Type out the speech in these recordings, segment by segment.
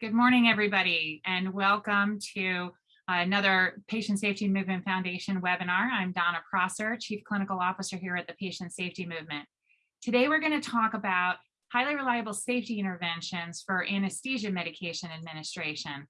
Good morning, everybody, and welcome to uh, another Patient Safety Movement Foundation webinar. I'm Donna Prosser, Chief Clinical Officer here at the Patient Safety Movement. Today, we're going to talk about highly reliable safety interventions for anesthesia medication administration.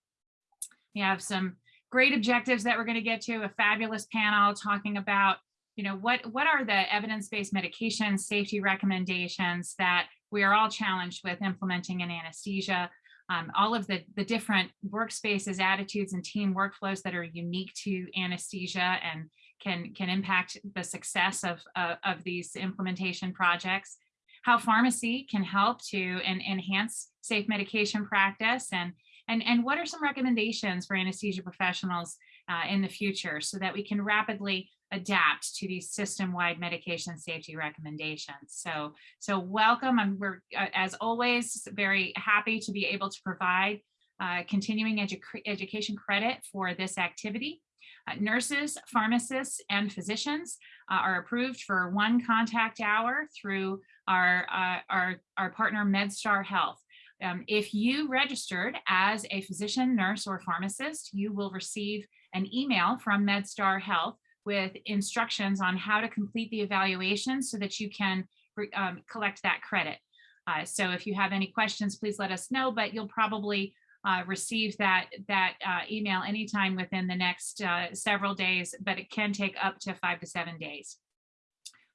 We have some great objectives that we're going to get to, a fabulous panel talking about you know, what, what are the evidence-based medication safety recommendations that we are all challenged with implementing in anesthesia, um, all of the, the different workspaces, attitudes, and team workflows that are unique to anesthesia and can, can impact the success of, uh, of these implementation projects, how pharmacy can help to and enhance safe medication practice, and, and, and what are some recommendations for anesthesia professionals uh, in the future so that we can rapidly adapt to these system-wide medication safety recommendations. So, so welcome. And we're, uh, as always, very happy to be able to provide uh, continuing edu education credit for this activity. Uh, nurses, pharmacists, and physicians uh, are approved for one contact hour through our, uh, our, our partner MedStar Health. Um, if you registered as a physician, nurse, or pharmacist, you will receive an email from MedStar Health with instructions on how to complete the evaluation so that you can um, collect that credit. Uh, so if you have any questions, please let us know, but you'll probably uh, receive that, that uh, email anytime within the next uh, several days, but it can take up to five to seven days.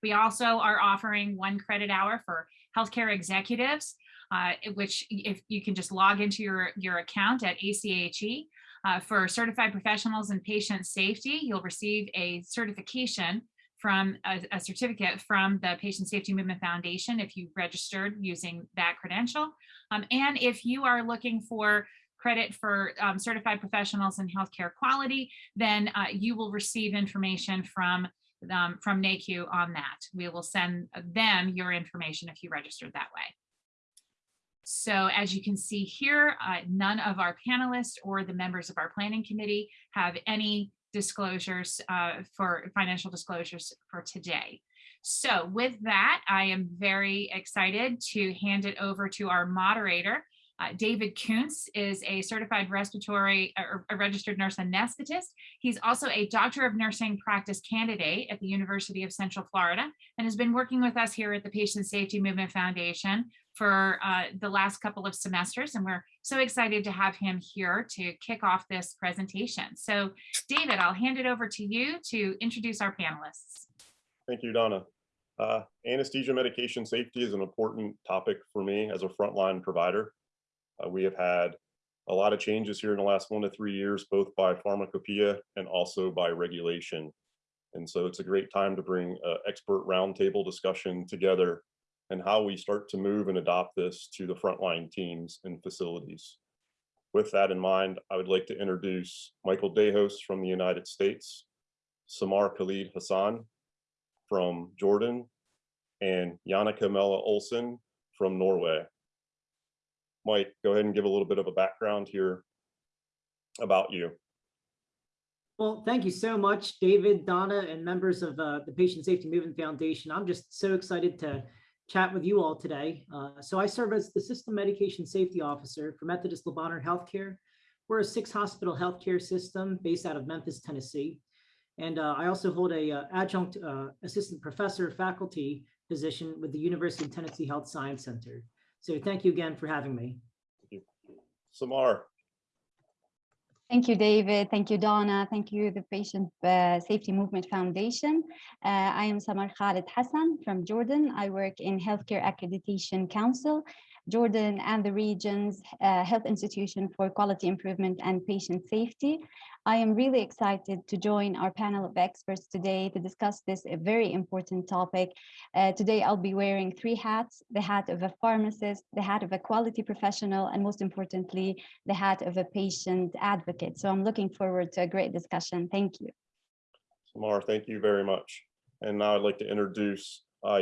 We also are offering one credit hour for healthcare executives, uh, which if you can just log into your, your account at ACHE uh, for certified professionals and patient safety, you'll receive a certification from a, a, certificate from the Patient Safety Movement Foundation if you registered using that credential. Um, and if you are looking for credit for um, certified professionals in healthcare quality, then uh, you will receive information from um, from NAHQ on that. We will send them your information if you registered that way. So as you can see here, uh, none of our panelists or the members of our planning committee have any disclosures uh, for financial disclosures for today. So with that, I am very excited to hand it over to our moderator. Uh, David Kuntz is a certified respiratory or a registered nurse anesthetist. He's also a doctor of nursing practice candidate at the University of Central Florida and has been working with us here at the Patient Safety Movement Foundation for uh, the last couple of semesters, and we're so excited to have him here to kick off this presentation. So David, I'll hand it over to you to introduce our panelists. Thank you, Donna. Uh, anesthesia medication safety is an important topic for me as a frontline provider. Uh, we have had a lot of changes here in the last one to three years, both by pharmacopoeia and also by regulation. And so it's a great time to bring uh, expert roundtable discussion together and how we start to move and adopt this to the frontline teams and facilities. With that in mind, I would like to introduce Michael Dehos from the United States, Samar Khalid Hassan from Jordan, and Jannicke Mellin-Olsen from Norway. Mike, go ahead and give a little bit of a background here about you. Well, thank you so much, David, Donna, and members of uh, the Patient Safety Movement Foundation. I'm just so excited to chat with you all today. Uh, so I serve as the System Medication Safety Officer for Methodist Le Bonheur Healthcare. We're a six hospital healthcare system based out of Memphis, Tennessee. And uh, I also hold a uh, adjunct uh, assistant professor faculty position with the University of Tennessee Health Science Center. So thank you again for having me. Samar. Thank you, David. Thank you, Donna. Thank you, the Patient uh, Safety Movement Foundation. Uh, I am Samar Khalid Hassan from Jordan. I work in Healthcare Accreditation Council Jordan and the region's uh, health institution for quality improvement and patient safety. I am really excited to join our panel of experts today to discuss this very important topic. Uh, today, I'll be wearing three hats, the hat of a pharmacist, the hat of a quality professional, and most importantly, the hat of a patient advocate. So I'm looking forward to a great discussion. Thank you. Samar, thank you very much. And now I'd like to introduce uh.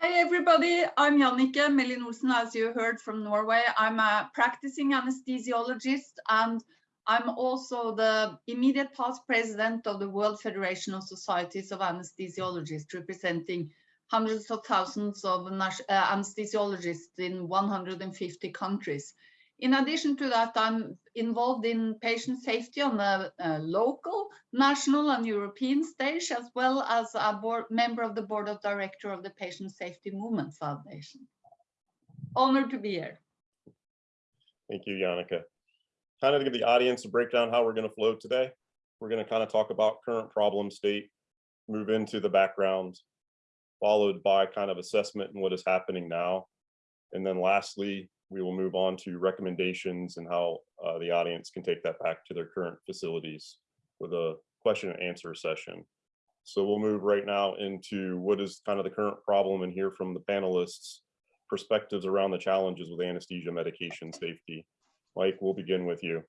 Hey everybody, I'm Jannicke Mellin-Olsen, as you heard from Norway. I'm a practicing anesthesiologist and I'm also the immediate past president of the World Federation of Societies of Anesthesiologists, representing hundreds of thousands of uh, anesthesiologists in 150 countries. In addition to that, I'm involved in patient safety on the uh, local, national and European stage, as well as a board member of the board of director of the Patient Safety Movement Foundation. Honored to be here. Thank you, Jannicke. Kind of to give the audience a breakdown how we're going to flow today. We're going to kind of talk about current problem state, move into the background, followed by kind of assessment and what is happening now. And then lastly, we will move on to recommendations and how uh, the audience can take that back to their current facilities with a question and answer session. So we'll move right now into what is kind of the current problem and hear from the panelists perspectives around the challenges with anesthesia medication safety. Mike, we'll begin with you.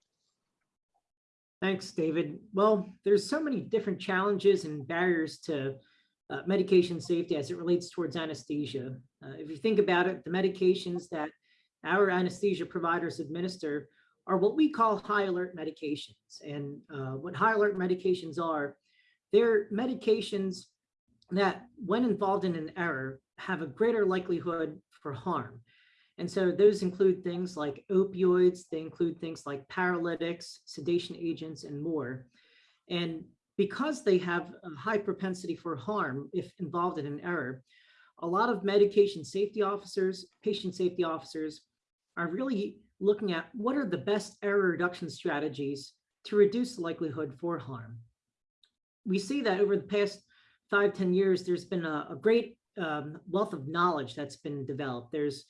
Thanks, David. Well, there's so many different challenges and barriers to uh, medication safety as it relates towards anesthesia. Uh, if you think about it, the medications that our anesthesia providers administer are what we call high alert medications. And uh, what high alert medications are, they're medications that when involved in an error have a greater likelihood for harm. And so those include things like opioids, they include things like paralytics, sedation agents, and more. And because they have a high propensity for harm if involved in an error, a lot of medication safety officers, patient safety officers are really looking at what are the best error reduction strategies to reduce the likelihood for harm. We see that over the past five ten years, there's been a, a great um, wealth of knowledge that's been developed. There's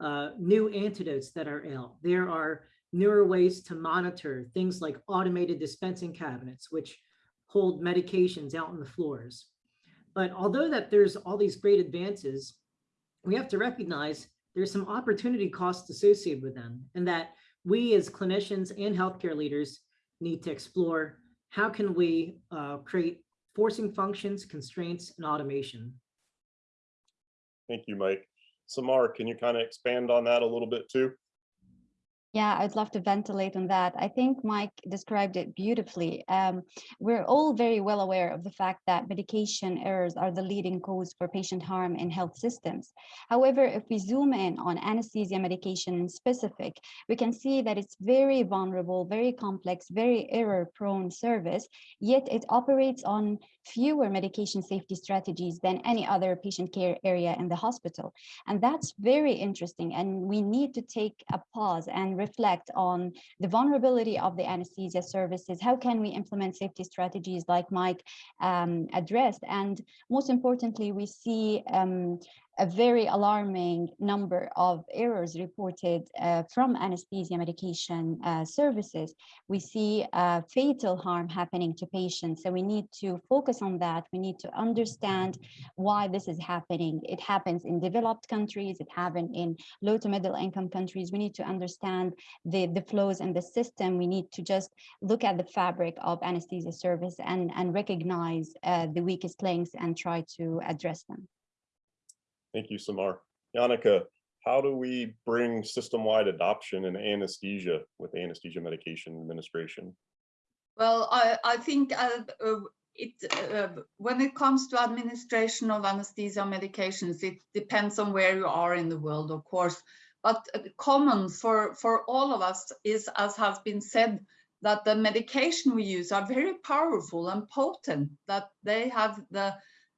uh, new antidotes that are out. There are newer ways to monitor things like automated dispensing cabinets, which hold medications out on the floors. But although that there's all these great advances, we have to recognize there's some opportunity costs associated with them and that we as clinicians and healthcare leaders need to explore how can we uh, create forcing functions, constraints, and automation. Thank you, Mike. Samar, can you kind of expand on that a little bit too? Yeah, I'd love to ventilate on that. I think Mike described it beautifully. Um, we're all very well aware of the fact that medication errors are the leading cause for patient harm in health systems. However, if we zoom in on anesthesia medication in specific, we can see that it's very vulnerable, very complex, very error-prone service, yet it operates on fewer medication safety strategies than any other patient care area in the hospital. And that's very interesting. And we need to take a pause and reflect on the vulnerability of the anesthesia services. How can we implement safety strategies like Mike um, addressed? And most importantly, we see um, a very alarming number of errors reported uh, from anesthesia medication uh, services. We see uh, fatal harm happening to patients. So we need to focus on that. We need to understand why this is happening. It happens in developed countries. It happens in low to middle income countries. We need to understand the, the flows in the system. We need to just look at the fabric of anesthesia service and, and recognize uh, the weakest links and try to address them. Thank you, Samar. Jannicke, how do we bring system-wide adoption in anesthesia with anesthesia medication administration? Well, I, I think uh, uh, it uh, when it comes to administration of anesthesia medications, it depends on where you are in the world, of course. But common for, for all of us is, as has been said, that the medication we use are very powerful and potent, that they have the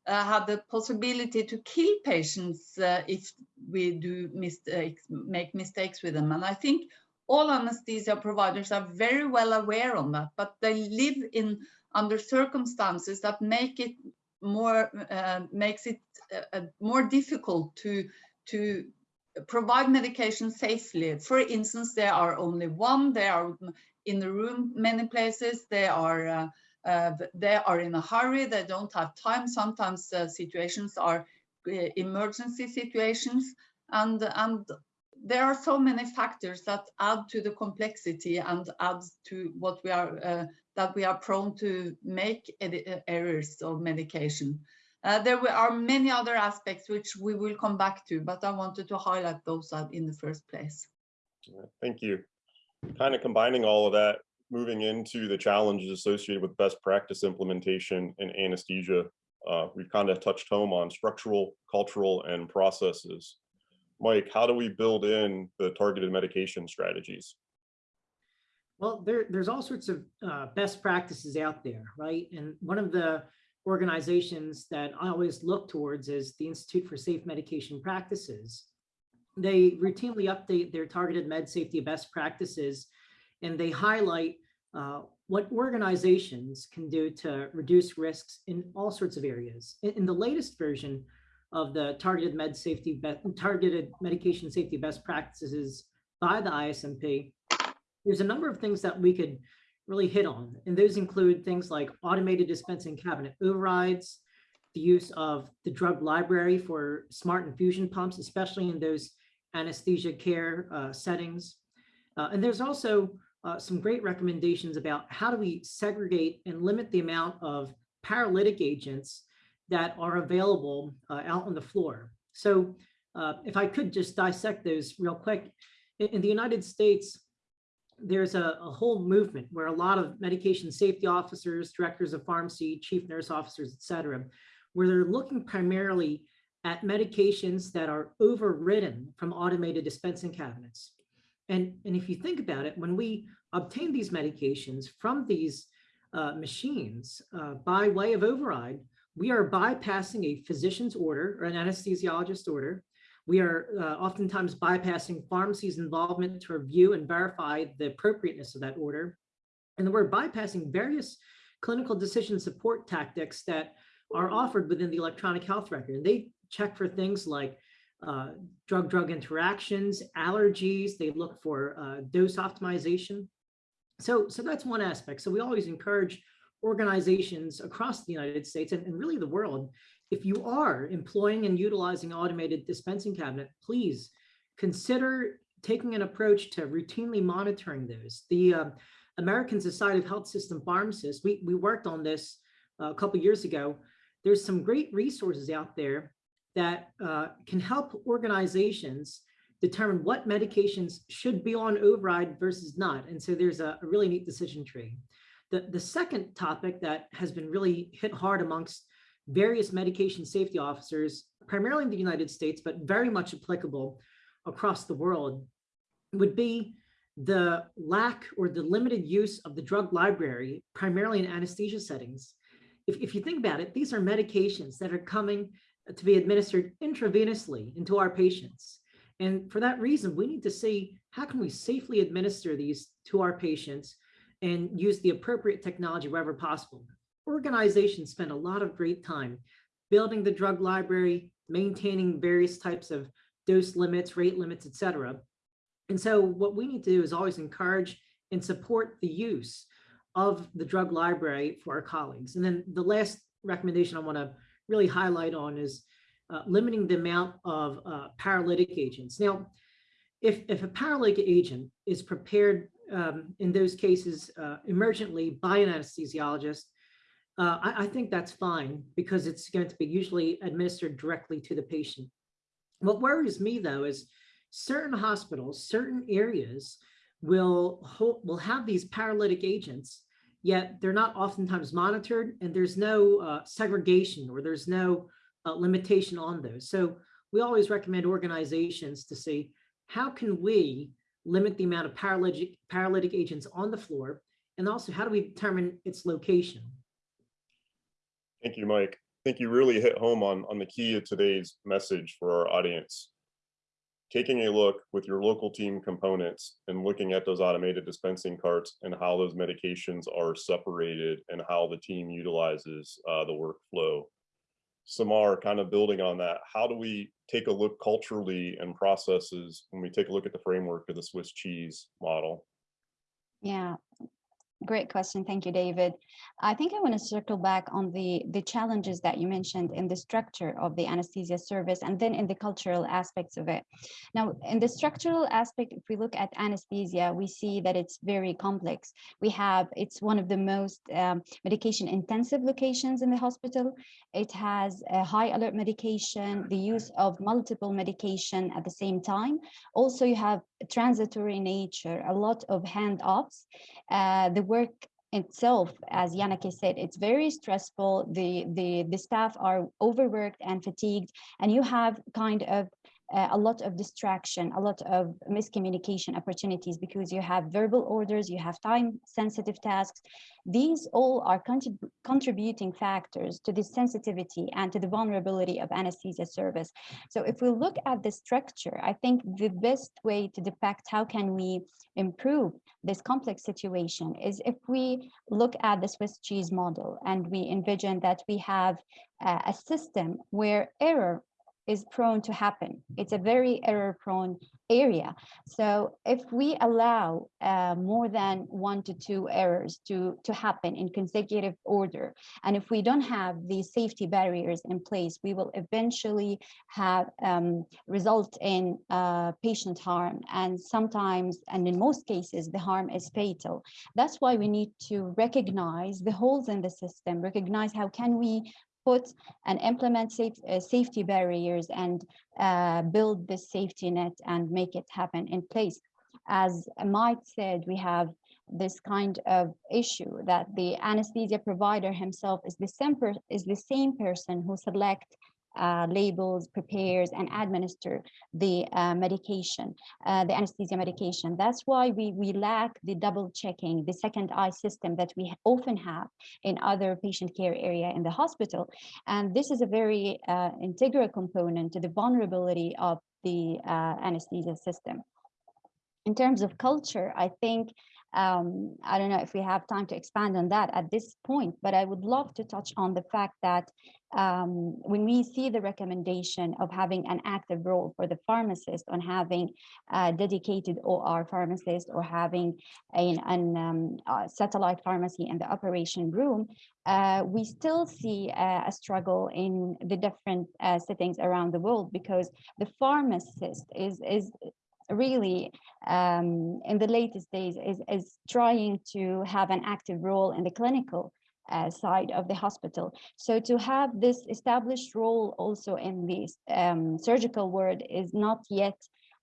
uh, have the possibility to kill patients uh, if we do mistakes, make mistakes with them. And I think all anesthesia providers are very well aware on that, but they live in under circumstances that make it more uh, makes it uh, more difficult to to provide medication safely. For instance, there are only one, they are in the room many places, they are uh, uh, they are in a hurry, they don't have time. Sometimes uh, situations are uh, emergency situations and, and there are so many factors that add to the complexity and add to what we are, uh, that we are prone to make uh, errors of medication. Uh, there are many other aspects which we will come back to, but I wanted to highlight those in the first place. Thank you. Kind of combining all of that, moving into the challenges associated with best practice implementation in anesthesia, uh, we've kind of touched home on structural, cultural, and processes. Mike, how do we build in the targeted medication strategies? Well, there, there's all sorts of uh, best practices out there, right? And one of the organizations that I always look towards is the Institute for Safe Medication Practices. They routinely update their targeted med safety best practices, and they highlight uh, what organizations can do to reduce risks in all sorts of areas. In, in the latest version of the targeted med safety, targeted medication safety best practices by the ISMP, there's a number of things that we could really hit on. And those include things like automated dispensing cabinet overrides, the use of the drug library for smart infusion pumps, especially in those anesthesia care uh, settings. Uh, and there's also uh, some great recommendations about how do we segregate and limit the amount of paralytic agents that are available uh, out on the floor. So uh, if I could just dissect those real quick, in, in the United States, there's a, a, whole movement where a lot of medication safety officers, directors of pharmacy, chief nurse officers, et cetera, where they're looking primarily at medications that are overridden from automated dispensing cabinets. And, and if you think about it, when we obtain these medications from these uh, machines uh, by way of override, we are bypassing a physician's order or an anesthesiologist order. We are uh, oftentimes bypassing pharmacy's involvement to review and verify the appropriateness of that order. And we're bypassing various clinical decision support tactics that are offered within the electronic health record. And they check for things like drug-drug interactions, allergies. They look for uh, dose optimization. So, so that's one aspect. So we always encourage organizations across the United States and, and really the world, if you are employing and utilizing automated dispensing cabinet, please consider taking an approach to routinely monitoring those. The uh, American Society of Health System Pharmacists, we, we worked on this uh, a couple years ago. There's some great resources out there that uh, can help organizations determine what medications should be on override versus not. And so there's a, a really neat decision tree. The, the second topic that has been really hit hard amongst various medication safety officers, primarily in the United States, but very much applicable across the world, would be the lack or the limited use of the drug library, primarily in anesthesia settings. If, if you think about it, these are medications that are coming to be administered intravenously into our patients. And for that reason, we need to see how can we safely administer these to our patients and use the appropriate technology wherever possible. Organizations spend a lot of great time building the drug library, maintaining various types of dose limits, rate limits, et cetera. And so what we need to do is always encourage and support the use of the drug library for our colleagues. And then the last recommendation I want to really highlight on is uh, limiting the amount of uh, paralytic agents. Now, if, if a paralytic agent is prepared um, in those cases uh, emergently by an anesthesiologist, uh, I, I, think that's fine because it's going to be usually administered directly to the patient. What worries me though is certain hospitals, certain areas will, will have these paralytic agents, yet they're not oftentimes monitored and there's no uh, segregation or there's no uh, limitation on those. So we always recommend organizations to see how can we limit the amount of paralytic, paralytic agents on the floor? And also, how do we determine its location? Thank you, Mike. I think you really hit home on, on the key of today's message for our audience. Taking a look with your local team components and looking at those automated dispensing carts and how those medications are separated and how the team utilizes uh, the workflow. Samar, kind of building on that, how do we take a look culturally and processes when we take a look at the framework of the Swiss cheese model? Yeah, Great question. Thank you, David. I think I want to circle back on the, the challenges that you mentioned in the structure of the anesthesia service and then in the cultural aspects of it. Now, in the structural aspect, if we look at anesthesia, we see that it's very complex. We have, it's one of the most um, medication intensive locations in the hospital. It has a high alert medication, the use of multiple medication at the same time. Also, you have transitory nature, a lot of handoffs. Uh, the work itself, as Yannick said, it's very stressful. The, the, the staff are overworked and fatigued, and you have kind of uh, a lot of distraction, a lot of miscommunication opportunities because you have verbal orders, you have time sensitive tasks. These all are contrib contributing factors to the sensitivity and to the vulnerability of anesthesia service. So if we look at the structure, I think the best way to depict how can we improve this complex situation is if we look at the Swiss cheese model and we envision that we have uh, a system where error is prone to happen. It's a very error prone area. So if we allow uh, more than one to two errors to, to happen in consecutive order, and if we don't have these safety barriers in place, we will eventually have um, result in uh, patient harm. And sometimes, and in most cases, the harm is fatal. That's why we need to recognize the holes in the system, recognize how can we put and implement safe, uh, safety barriers and uh, build the safety net and make it happen in place. As Mike said, we have this kind of issue that the anesthesia provider himself is the same, is the same person who select uh, labels, prepares, and administer the uh, medication, uh, the anesthesia medication. That's why we, we lack the double checking, the second eye system that we often have in other patient care area in the hospital. And this is a very uh, integral component to the vulnerability of the uh, anesthesia system. In terms of culture, I think um, I don't know if we have time to expand on that at this point, but I would love to touch on the fact that um, when we see the recommendation of having an active role for the pharmacist on having a dedicated OR pharmacist or having a, an um, satellite pharmacy in the operation room, uh, we still see uh, a struggle in the different uh, settings around the world because the pharmacist is, is really um, in the latest days is, is trying to have an active role in the clinical uh, side of the hospital. So to have this established role also in the um, surgical world is not yet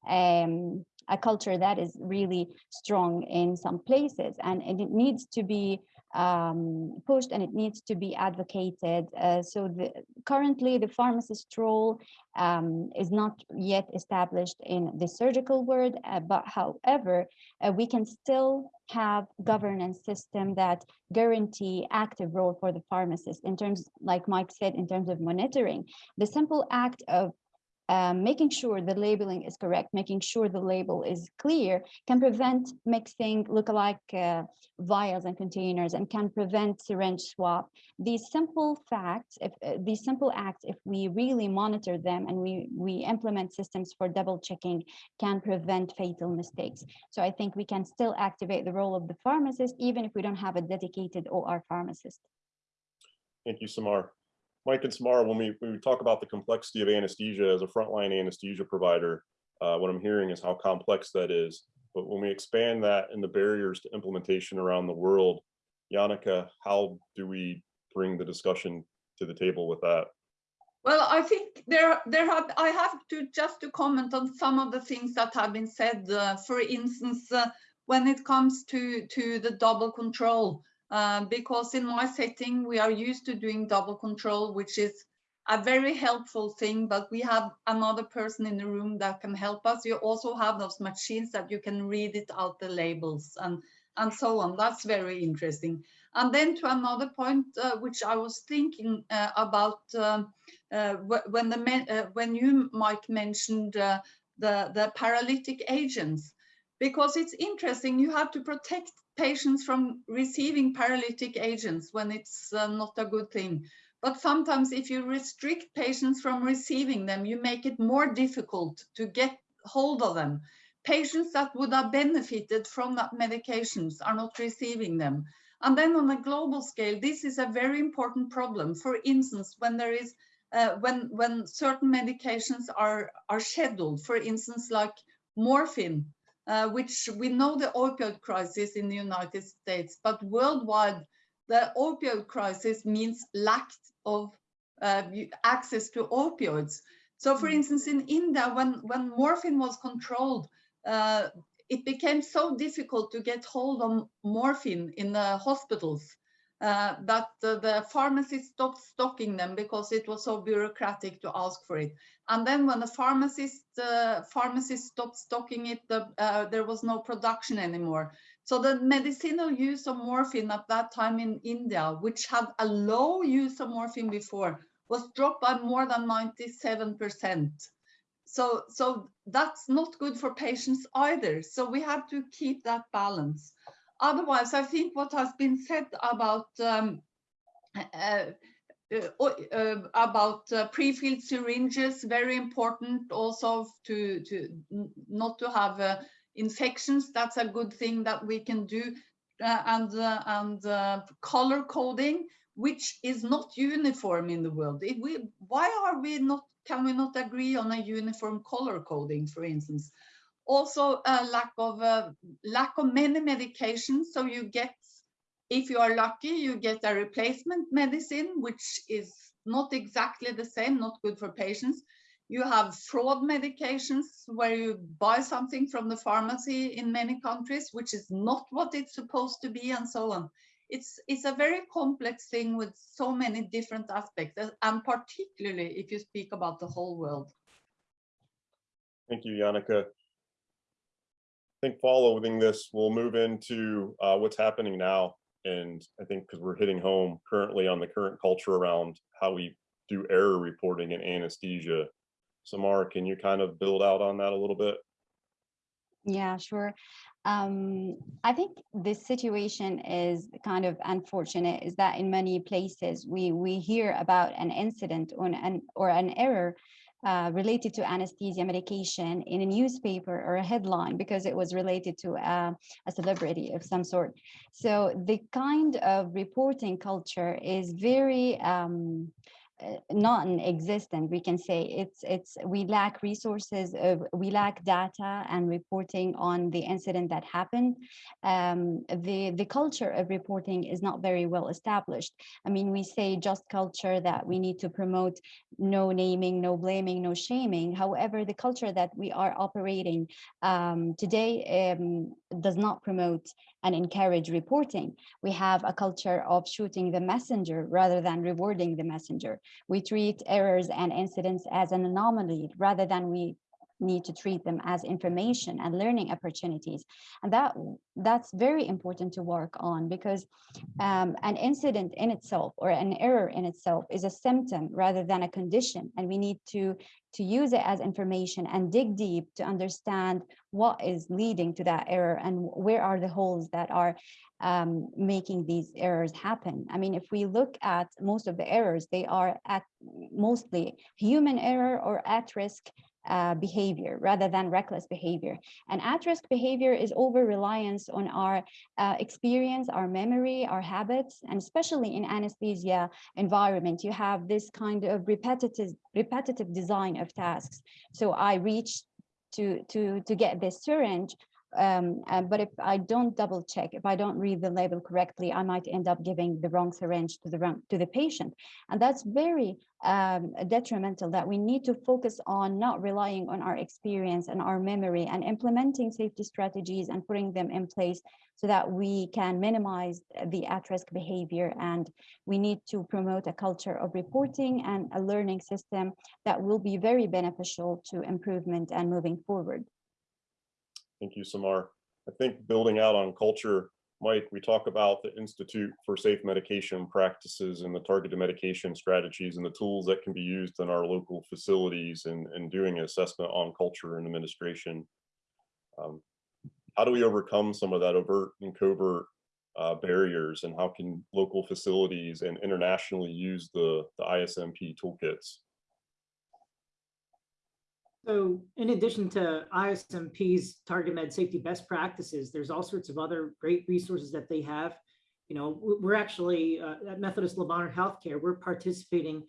um, a culture that is really strong in some places and, and it needs to be um, pushed and it needs to be advocated. Uh, so the, currently the pharmacist role um, is not yet established in the surgical world, uh, but however, uh, we can still have governance system that guarantee active role for the pharmacist in terms, like Mike said, in terms of monitoring. The simple act of um, making sure the labeling is correct, making sure the label is clear, can prevent mixing lookalike uh, vials and containers and can prevent syringe swap. These simple facts, if uh, these simple acts, if we really monitor them and we, we implement systems for double checking, can prevent fatal mistakes. So I think we can still activate the role of the pharmacist, even if we don't have a dedicated OR pharmacist. Thank you, Samar. Mike and Samara, when we, when we talk about the complexity of anesthesia as a frontline anesthesia provider, uh, what I'm hearing is how complex that is. But when we expand that and the barriers to implementation around the world, Jannicke, how do we bring the discussion to the table with that? Well, I think there, there have, I have to just to comment on some of the things that have been said. Uh, for instance, uh, when it comes to to the double control, uh, because in my setting, we are used to doing double control, which is a very helpful thing, but we have another person in the room that can help us. You also have those machines that you can read it out the labels and, and so on. That's very interesting. And then to another point, uh, which I was thinking uh, about um, uh, when the uh, when you, Mike, mentioned uh, the, the paralytic agents, because it's interesting, you have to protect patients from receiving paralytic agents when it's uh, not a good thing. But sometimes if you restrict patients from receiving them, you make it more difficult to get hold of them. Patients that would have benefited from that medications are not receiving them. And then on a global scale, this is a very important problem. For instance, when there is uh, when when certain medications are are scheduled, for instance, like morphine, uh, which we know the opioid crisis in the United States, but worldwide, the opioid crisis means lack of uh, access to opioids. So for mm. instance, in India, when, when morphine was controlled, uh, it became so difficult to get hold of morphine in the hospitals uh, that the, the pharmacist stopped stocking them because it was so bureaucratic to ask for it. And then when the pharmacist uh, pharmacist stopped stocking it, the, uh, there was no production anymore. So the medicinal use of morphine at that time in India, which had a low use of morphine before, was dropped by more than 97%. So, so that's not good for patients either. So we have to keep that balance. Otherwise, I think what has been said about um, uh, uh, uh, about uh, pre-filled syringes, very important also to, to not to have uh, infections. That's a good thing that we can do. Uh, and and color coding, which is not uniform in the world. If we, why are we not, can we not agree on a uniform color coding, for instance? Also a lack of, uh, lack of many medications. So you get, if you are lucky, you get a replacement medicine, which is not exactly the same, not good for patients. You have fraud medications where you buy something from the pharmacy in many countries, which is not what it's supposed to be and so on it's it's a very complex thing with so many different aspects and particularly if you speak about the whole world thank you Jannicke. I think following this, we'll move into uh, what's happening now. And I think because we're hitting home currently on the current culture around how we do error reporting in anesthesia. Samar, can you kind of build out on that a little bit? Yeah, sure. Um, I think this situation is kind of unfortunate is that in many places we we hear about an incident or an or an error uh, related to anesthesia medication in a newspaper or a headline because it was related to a, a celebrity of some sort. So the kind of reporting culture is very um, uh, non-existent. We can say it's it's we lack resources of we lack data and reporting on the incident that happened. Um, the the culture of reporting is not very well established. I mean we say just culture that we need to promote no naming no blaming no shaming. However the culture that we are operating um, today um, does not promote and encourage reporting. We have a culture of shooting the messenger rather than rewarding the messenger we treat errors and incidents as an anomaly rather than we need to treat them as information and learning opportunities. And that that's very important to work on because um, an incident in itself or an error in itself is a symptom rather than a condition. And we need to, to use it as information and dig deep to understand what is leading to that error and where are the holes that are um, making these errors happen. I mean, if we look at most of the errors, they are at mostly human error or at risk uh, behavior rather than reckless behavior. And at-risk behavior is over-reliance on our uh, experience, our memory, our habits, and especially in anesthesia environment, you have this kind of repetitive, repetitive design of tasks. So I reach to, to, to get this syringe, um, uh, but if I don't double check, if I don't read the label correctly, I might end up giving the wrong syringe to the wrong, to the patient. And that's very um, detrimental that we need to focus on not relying on our experience and our memory and implementing safety strategies and putting them in place so that we can minimize the at-risk behavior. And we need to promote a culture of reporting and a learning system that will be very beneficial to improvement and moving forward. Thank you, Samar. I think building out on culture, Mike, we talk about the Institute for Safe Medication Practices and the targeted medication strategies and the tools that can be used in our local facilities and, and doing assessment on culture and administration. Um, how do we overcome some of that overt and covert uh, barriers and how can local facilities and internationally use the, the ISMP toolkits? So in addition to ISMP's target med safety best practices, there's all sorts of other great resources that they have. You know, we're actually uh, at Methodist Le Bonheur Healthcare, we're participating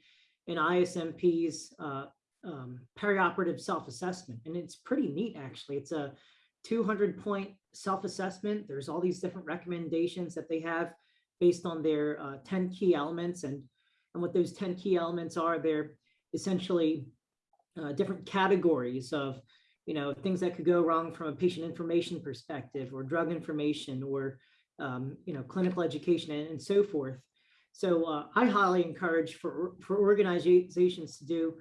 in ISMP's uh, um, perioperative self-assessment. And it's pretty neat, actually. It's a 200 point self-assessment. There's all these different recommendations that they have based on their uh, 10 key elements. And, and what those 10 key elements are, they're essentially uh, different categories of, you know, things that could go wrong from a patient information perspective or drug information or um, you know, clinical education and, and so forth. So uh, I highly encourage for, for organizations to do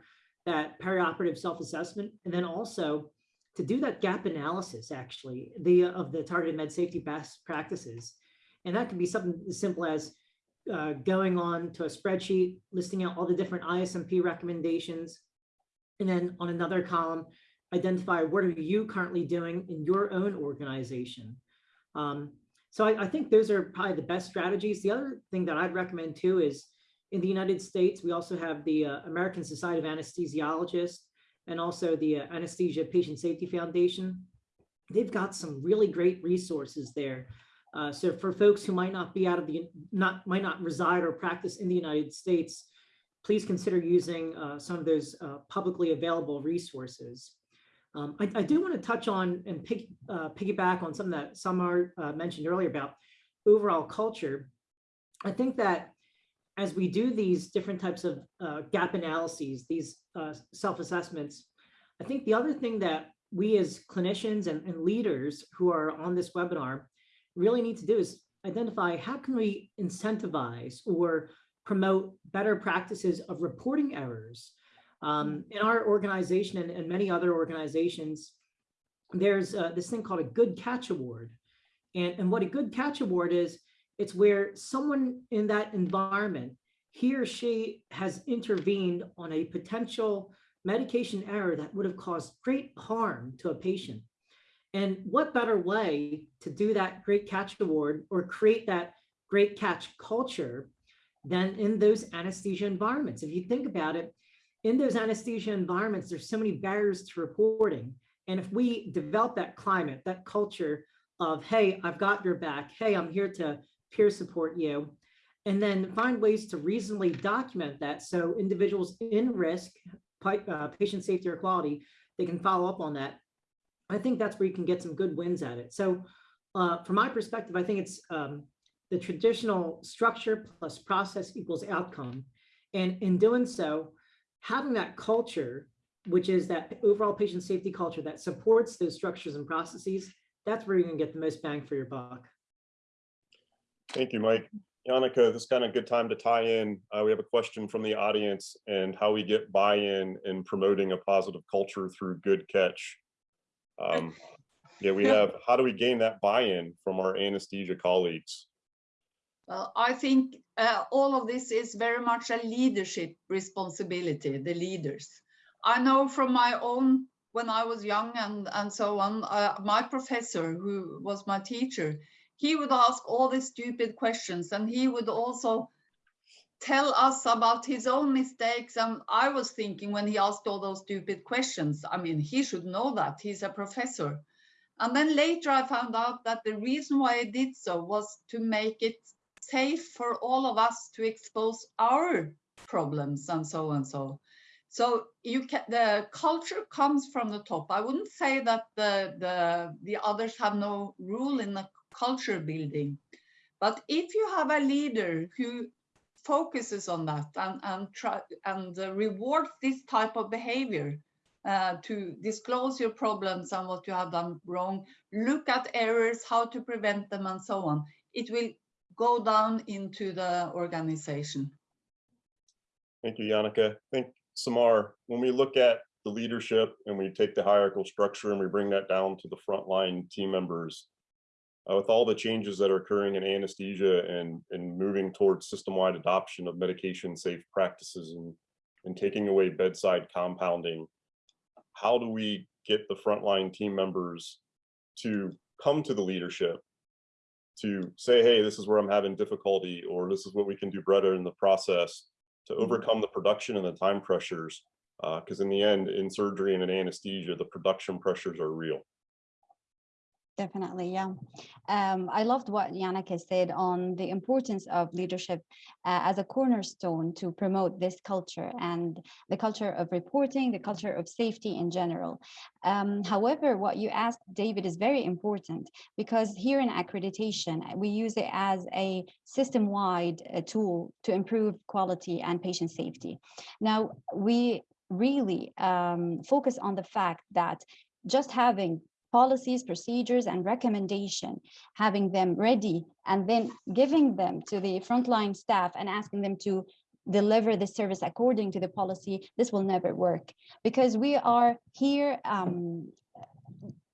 that perioperative self-assessment and then also to do that gap analysis actually the of the targeted med safety best practices. And that could be something as simple as uh, going on to a spreadsheet, listing out all the different ISMP recommendations. And then on another column, identify what are you currently doing in your own organization. Um, so I, I, think those are probably the best strategies. The other thing that I'd recommend too is in the United States, we also have the uh, American Society of Anesthesiologists and also the uh, Anesthesia Patient Safety Foundation. They've got some really great resources there. Uh, so for folks who might not be out of the, not might not reside or practice in the United States, please consider using uh, some of those uh, publicly available resources. Um, I, I, do want to touch on and uh, piggyback on something that Samar uh, mentioned earlier about overall culture. I think that as we do these different types of uh, gap analyses, these uh, self-assessments, I think the other thing that we as clinicians and, and leaders who are on this webinar really need to do is identify how can we incentivize or promote better practices of reporting errors. Um, in our organization and, and, many other organizations, there's uh, this thing called a good catch award. And, and what a good catch award is, it's where someone in that environment, he or she has intervened on a potential medication error that would have caused great harm to a patient. And what better way to do that great catch award or create that great catch culture than in those anesthesia environments? If you think about it, in those anesthesia environments, there's so many barriers to reporting. And if we develop that climate, that culture of, hey, I've got your back. Hey, I'm here to peer support you. And then find ways to reasonably document that so individuals in risk, uh, patient safety or quality, they can follow up on that. I think that's where you can get some good wins at it. So uh, from my perspective, I think it's um, the traditional structure plus process equals outcome. And in doing so, having that culture, which is that overall patient safety culture that supports those structures and processes, that's where you're gonna get the most bang for your buck. Thank you, Mike. Jannicke, this is kind of a good time to tie in. Uh, we have a question from the audience and how we get buy-in in promoting a positive culture through good catch. Um, yeah, we have, how do we gain that buy-in from our anesthesia colleagues? Well, I think uh, all of this is very much a leadership responsibility, the leaders. I know from my own, when I was young and, and so on, uh, my professor who was my teacher, he would ask all these stupid questions and he would also tell us about his own mistakes. And I was thinking when he asked all those stupid questions, I mean, he should know that he's a professor. And then later I found out that the reason why he did so was to make it safe for all of us to expose our problems and so on and so. So you can, the culture comes from the top. I wouldn't say that the, the, the others have no rule in the culture building. But if you have a leader who focuses on that and and try and uh, rewards this type of behavior uh, to disclose your problems and what you have done wrong, look at errors, how to prevent them, and so on. It will go down into the organization. Thank you, Jannicke. I think, Samar, when we look at the leadership and we take the hierarchical structure and we bring that down to the frontline team members, uh, with all the changes that are occurring in anesthesia and, and moving towards system-wide adoption of medication safe practices and, and taking away bedside compounding, how do we get the frontline team members to come to the leadership to say, hey, this is where I'm having difficulty, or this is what we can do better in the process to mm-hmm. overcome the production and the time pressures. Because uh, in the end, in surgery and in anesthesia, the production pressures are real. Definitely, yeah. Um, I loved what Jannicke said on the importance of leadership uh, as a cornerstone to promote this culture and the culture of reporting, the culture of safety in general. Um, however, what you asked, David, is very important because here in accreditation, we use it as a system-wide uh, tool to improve quality and patient safety. Now, we really um, focus on the fact that just having policies, procedures, and recommendation, having them ready, and then giving them to the frontline staff and asking them to deliver the service according to the policy, this will never work. Because we are here um,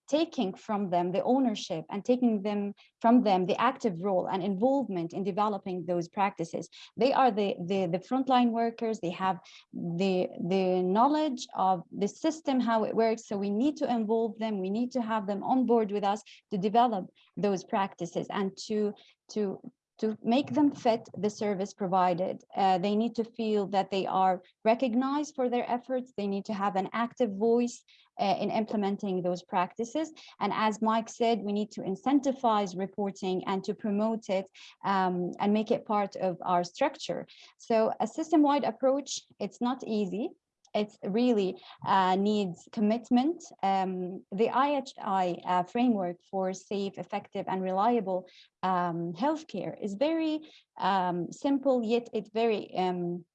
taking from them the ownership and taking them from them the active role and involvement in developing those practices. They are the, the, the frontline workers, they have the, the knowledge of the system, how it works. So we need to involve them, we need to have them on board with us to develop those practices and to, to, to make them fit the service provided. Uh, they need to feel that they are recognized for their efforts. They need to have an active voice uh, in implementing those practices. And as Mike said, we need to incentivize reporting and to promote it um, and make it part of our structure. So a system-wide approach, it's not easy. It really uh, needs commitment. Um, the IHI uh, framework for safe, effective, and reliable um, healthcare is very um, simple, yet it's very um,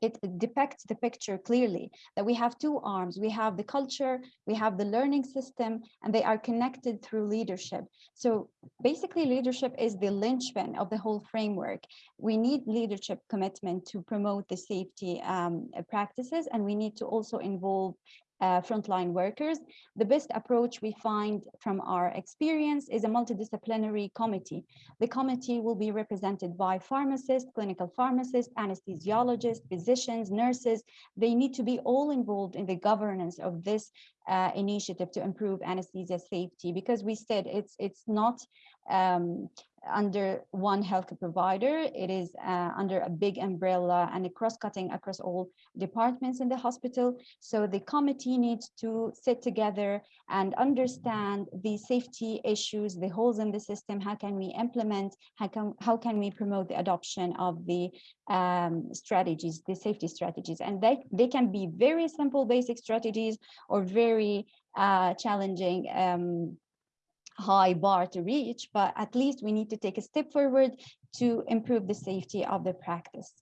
it depicts the picture clearly that we have two arms. We have the culture, we have the learning system, and they are connected through leadership. So basically leadership is the linchpin of the whole framework. We need leadership commitment to promote the safety um, practices, and we need to also involve uh, frontline workers. The best approach we find from our experience is a multidisciplinary committee. The committee will be represented by pharmacists, clinical pharmacists, anesthesiologists, physicians, nurses. They need to be all involved in the governance of this uh, initiative to improve anesthesia safety because we said it's it's not um, under one health provider. It is uh, under a big umbrella and a cross-cutting across all departments in the hospital. So the committee needs to sit together and understand the safety issues, the holes in the system. How can we implement? How can how can we promote the adoption of the um, strategies, the safety strategies? And they they can be very simple, basic strategies, or very uh, challenging. Um, high bar to reach, but at least we need to take a step forward to improve the safety of the practice.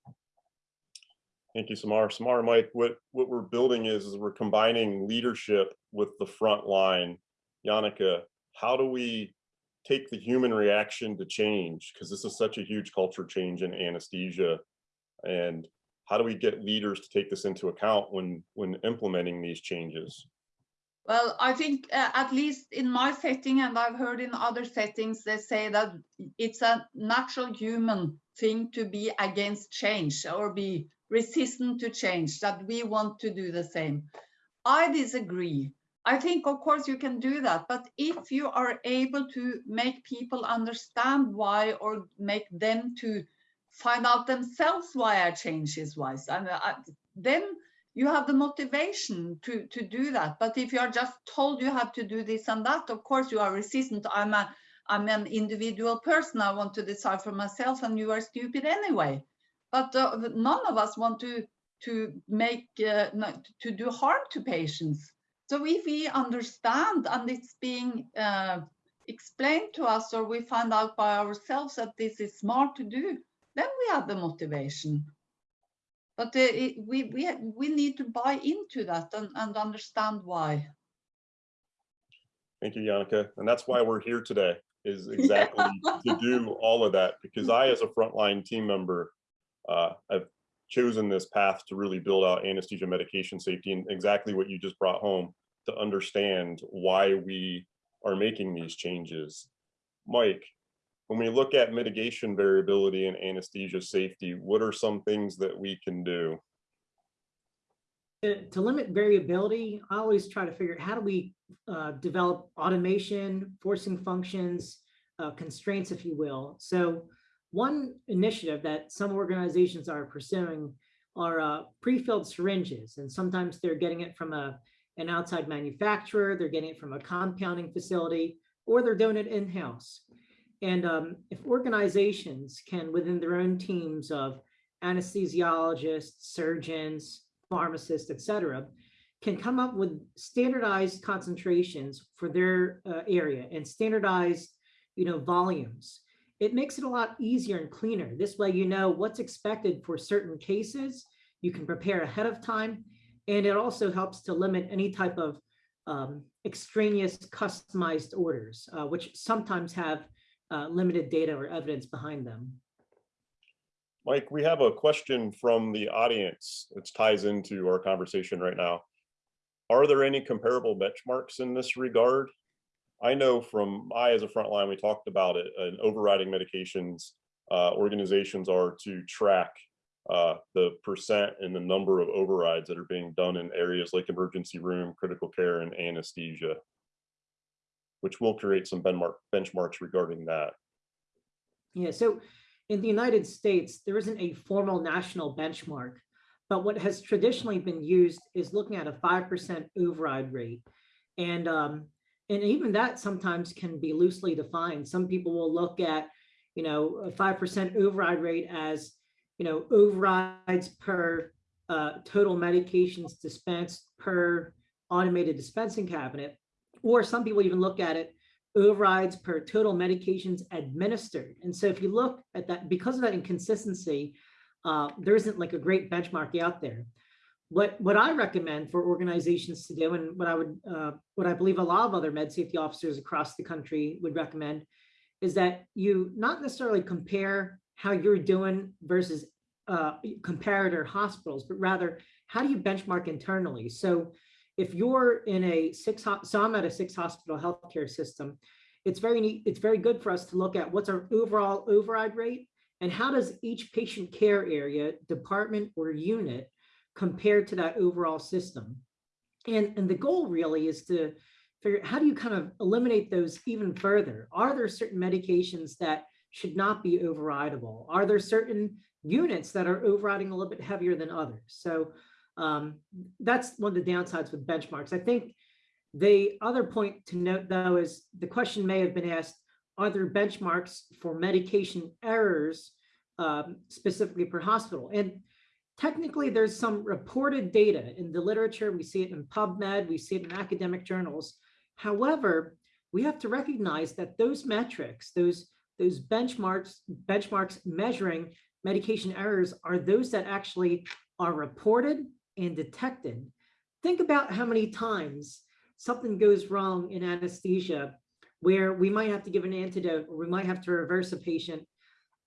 Thank you, Samar. Samar, Mike, what, what we're building is, is we're combining leadership with the front line. Jannicke, how do we take the human reaction to change? Because this is such a huge culture change in anesthesia. And how do we get leaders to take this into account when, when implementing these changes? Well, I think uh, at least in my setting, and I've heard in other settings, they say that it's a natural human thing to be against change or be resistant to change, that we want to do the same. I disagree. I think, of course, you can do that, but if you are able to make people understand why or make them to find out themselves why a change is wise, and uh, then you have the motivation to to do that. But if you are just told you have to do this and that of course you are resistant. I'm a i'm an individual person. I want to decide for myself and you are stupid anyway. But uh, none of us want to to make uh, to do harm to patients. So if we understand and it's being uh, explained to us or we find out by ourselves that this is smart to do then we have the motivation but uh, it, we we we need to buy into that and, and understand why. Thank you, Jannicke. And that's why we're here today is exactly to do all of that because I, as a frontline team member, uh, have chosen this path to really build out anesthesia medication safety and exactly what you just brought home to understand why we are making these changes. Mike, when we look at mitigation variability and anesthesia safety, what are some things that we can do? To, to limit variability, I always try to figure out how do we uh, develop automation, forcing functions, uh, constraints, if you will. So one initiative that some organizations are pursuing are uh, pre-filled syringes. And sometimes they're getting it from a, an outside manufacturer, they're getting it from a compounding facility, or they're doing it in-house. And um, if organizations can, within their own teams of anesthesiologists, surgeons, pharmacists, et cetera, can come up with standardized concentrations for their uh, area and standardized, you know, volumes. It makes it a lot easier and cleaner. This way, you know what's expected for certain cases. You can prepare ahead of time. And it also helps to limit any type of um, extraneous customized orders, uh, which sometimes have uh, limited data or evidence behind them. Mike, we have a question from the audience that ties into our conversation right now. Are there any comparable benchmarks in this regard? I know from I as a frontline, we talked about it, and overriding medications uh, organizations are to track uh, the percent and the number of overrides that are being done in areas like emergency room, critical care, and anesthesia, which will create some benchmark benchmarks regarding that. Yeah, so in the United States, there isn't a formal national benchmark, but what has traditionally been used is looking at a 5% override rate. And, um, and even that sometimes can be loosely defined. Some people will look at, you know, a 5% override rate as, you know, overrides per uh, total medications dispensed per automated dispensing cabinet. Or some people even look at it overrides per total medications administered. And so if you look at that, because of that inconsistency, uh, there isn't like a great benchmark out there. What, what I recommend for organizations to do, and what I would, uh, what I believe a lot of other med safety officers across the country would recommend, is that you not necessarily compare how you're doing versus uh, comparator hospitals, but rather how do you benchmark internally? So if you're in a six, so I'm at a six hospital healthcare system, it's very neat, it's very good for us to look at what's our overall override rate and how does each patient care area, department or unit compare to that overall system. And, and the goal really is to figure out how do you kind of eliminate those even further? Are there certain medications that should not be overridable? Are there certain units that are overriding a little bit heavier than others? So um, that's one of the downsides with benchmarks. I think the other point to note, though, is the question may have been asked, are there benchmarks for medication errors um, specifically per hospital? And technically, there's some reported data in the literature. We see it in PubMed, we see it in academic journals. However, we have to recognize that those metrics, those, those benchmarks, benchmarks measuring medication errors are those that actually are reported and detected. Think about how many times something goes wrong in anesthesia where we might have to give an antidote or we might have to reverse a patient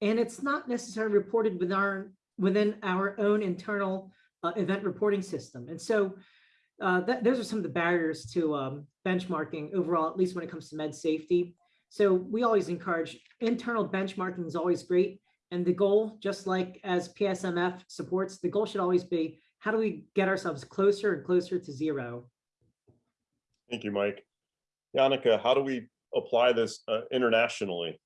and it's not necessarily reported within our, within our own internal uh, event reporting system. And so uh, that, those are some of the barriers to um, benchmarking overall, at least when it comes to med safety. So we always encourage internal benchmarking is always great. And the goal, just like as PSMF supports, the goal should always be how do we get ourselves closer and closer to zero? Thank you, Mike. Jannicke, how do we apply this uh, internationally?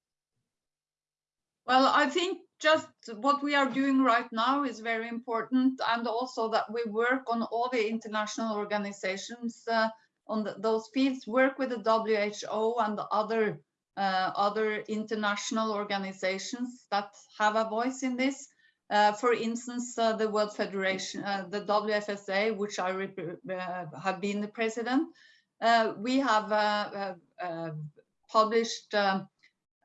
Well, I think just what we are doing right now is very important and also that we work on all the international organizations uh, on the, those fields, work with the WHO and the other uh, other international organizations that have a voice in this. Uh, for instance, uh, the World Federation, uh, the WFSA, which I uh, have been the president, uh, we have published um,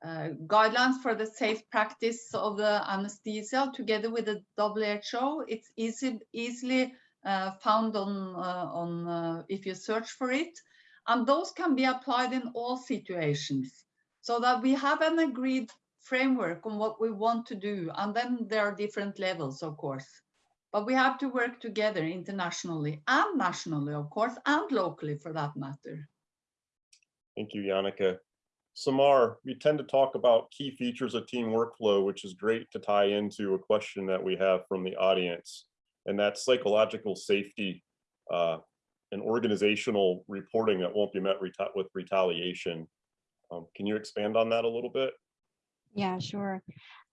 guidelines for the safe practice of the anesthesia together with the WHO. It's easy, easily found on, on if you search for it. And those can be applied in all situations so that we have an agreed framework on what we want to do. And then there are different levels, of course. But we have to work together internationally and nationally, of course, and locally for that matter. Thank you, Jannicke. Samar, we tend to talk about key features of team workflow, which is great to tie into a question that we have from the audience, and that's psychological safety uh, and organizational reporting that won't be met reta with retaliation. Um, can you expand on that a little bit? Yeah, sure.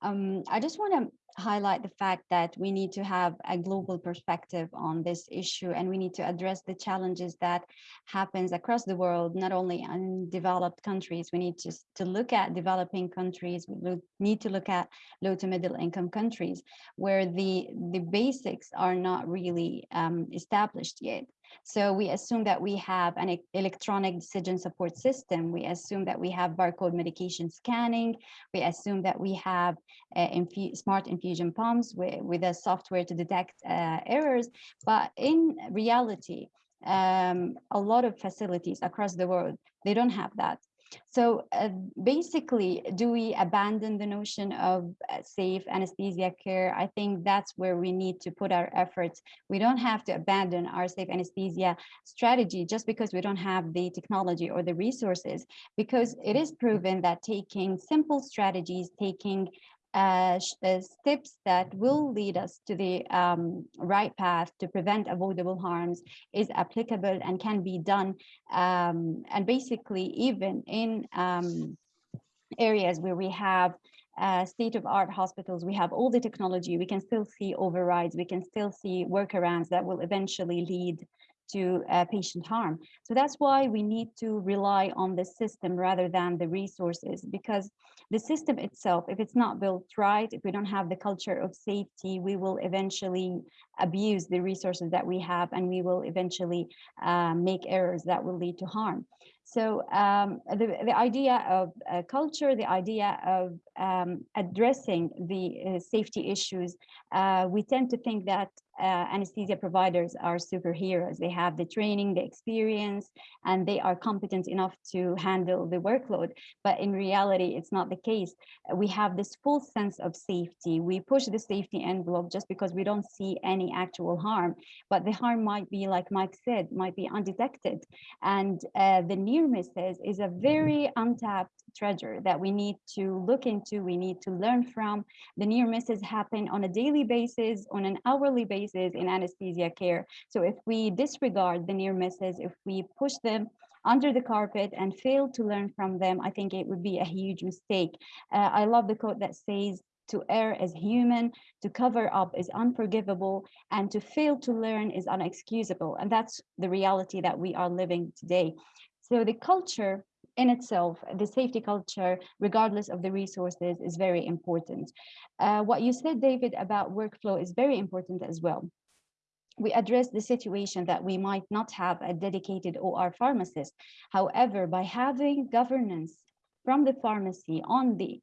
Um, I just want to highlight the fact that we need to have a global perspective on this issue and we need to address the challenges that happens across the world, not only in developed countries. We need to, to look at developing countries. We need to look at low to middle income countries where the, the basics are not really um, established yet. So we assume that we have an electronic decision support system. We assume that we have barcode medication scanning. We assume that we have uh, infu smart infusion pumps with, with a software to detect uh, errors. But in reality, um, a lot of facilities across the world. They don't have that. So uh, basically, do we abandon the notion of uh, safe anesthesia care? I think that's where we need to put our efforts. We don't have to abandon our safe anesthesia strategy just because we don't have the technology or the resources, because it is proven that taking simple strategies, taking uh, uh, steps that will lead us to the um, right path to prevent avoidable harms is applicable and can be done. Um, and basically, even in um, areas where we have uh, state-of-art hospitals, we have all the technology, we can still see overrides, we can still see workarounds that will eventually lead to uh, patient harm. So that's why we need to rely on the system rather than the resources because the system itself, if it's not built right, if we don't have the culture of safety, we will eventually abuse the resources that we have and we will eventually uh, make errors that will lead to harm. So um, the, the idea of uh, culture, the idea of um, addressing the uh, safety issues, uh, we tend to think that uh, anesthesia providers are superheroes. They have the training, the experience, and they are competent enough to handle the workload. But in reality, it's not the case. We have this full sense of safety. We push the safety envelope just because we don't see any actual harm. But the harm might be, like Mike said, might be undetected. And uh, the near misses is a very untapped treasure that we need to look into, we need to learn from. The near misses happen on a daily basis, on an hourly basis in anesthesia care. So if we disregard the near misses, if we push them under the carpet and fail to learn from them, I think it would be a huge mistake. Uh, I love the quote that says, to err is human, to cover up is unforgivable, and to fail to learn is unexcusable. And that's the reality that we are living today. So the culture in itself, the safety culture, regardless of the resources, is very important. Uh, what you said, David, about workflow is very important as well. We address the situation that we might not have a dedicated OR pharmacist. However, by having governance from the pharmacy on the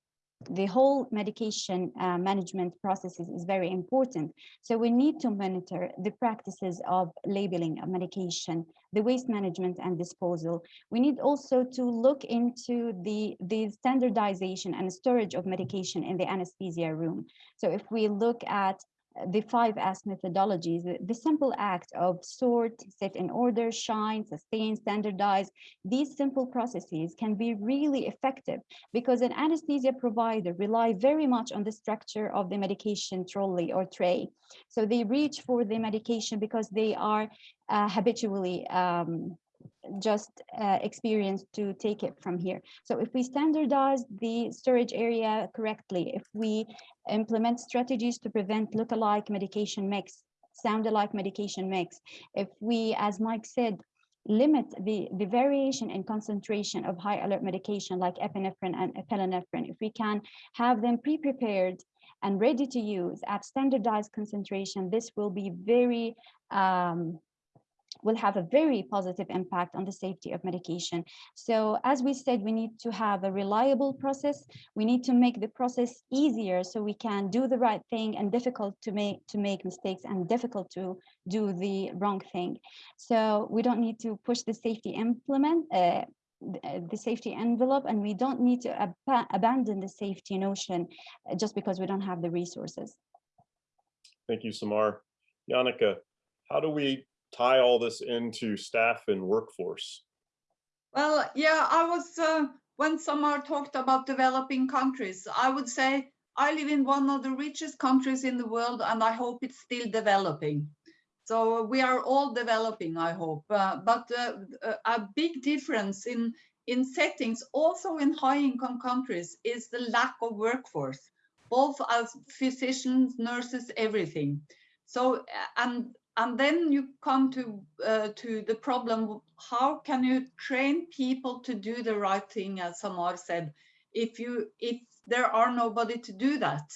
the whole medication uh, management processes is very important. So we need to monitor the practices of labeling of medication, the waste management and disposal. We need also to look into the, the standardization and storage of medication in the anesthesia room. So if we look at the five S methodologies, the, simple act of sort, set in order, shine, sustain, standardize, these simple processes can be really effective because an anesthesia provider rely very much on the structure of the medication trolley or tray. So they reach for the medication because they are uh, habitually um, just uh, experience to take it from here. So if we standardize the storage area correctly, if we implement strategies to prevent look-alike medication mix, sound-alike medication mix, if we, as Mike said, limit the, the variation in concentration of high alert medication like epinephrine and epinephrine, if we can have them pre-prepared and ready to use at standardized concentration, this will be very um, will have a very positive impact on the safety of medication. So as we said, we need to have a reliable process. We need to make the process easier so we can do the right thing and difficult to make to make mistakes and difficult to do the wrong thing. So we don't need to push the safety implement uh, the safety envelope and we don't need to ab abandon the safety notion uh, just because we don't have the resources. Thank you, Samar. Jannicke, how do we tie all this into staff and workforce? Well, yeah, I was, uh, when Samar talked about developing countries, I would say I live in one of the richest countries in the world and I hope it's still developing. So we are all developing, I hope. Uh, but uh, a big difference in, in settings, also in high income countries, is the lack of workforce, both as physicians, nurses, everything. So, and and then you come to uh, to the problem how can you train people to do the right thing as samar said if you if there are nobody to do that?